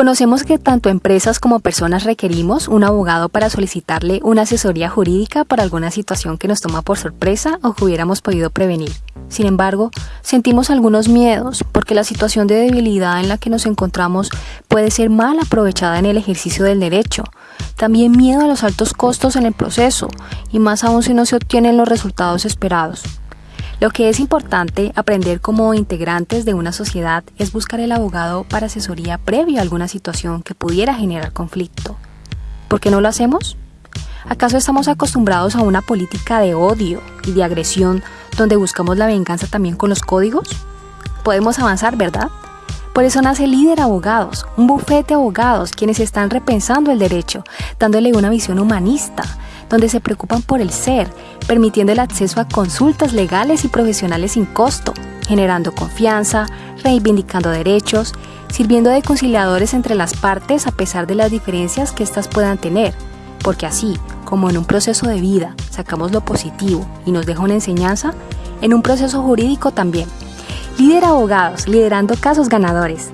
Conocemos que tanto empresas como personas requerimos un abogado para solicitarle una asesoría jurídica para alguna situación que nos toma por sorpresa o que hubiéramos podido prevenir. Sin embargo, sentimos algunos miedos porque la situación de debilidad en la que nos encontramos puede ser mal aprovechada en el ejercicio del derecho. También miedo a los altos costos en el proceso y más aún si no se obtienen los resultados esperados. Lo que es importante aprender como integrantes de una sociedad es buscar el abogado para asesoría previo a alguna situación que pudiera generar conflicto. ¿Por qué no lo hacemos? ¿Acaso estamos acostumbrados a una política de odio y de agresión donde buscamos la venganza también con los códigos? Podemos avanzar, ¿verdad? Por eso nace Líder Abogados, un bufete de abogados quienes están repensando el derecho, dándole una visión humanista, donde se preocupan por el ser, permitiendo el acceso a consultas legales y profesionales sin costo, generando confianza, reivindicando derechos, sirviendo de conciliadores entre las partes a pesar de las diferencias que éstas puedan tener, porque así como en un proceso de vida sacamos lo positivo y nos deja una enseñanza, en un proceso jurídico también. Líder Abogados, liderando casos ganadores.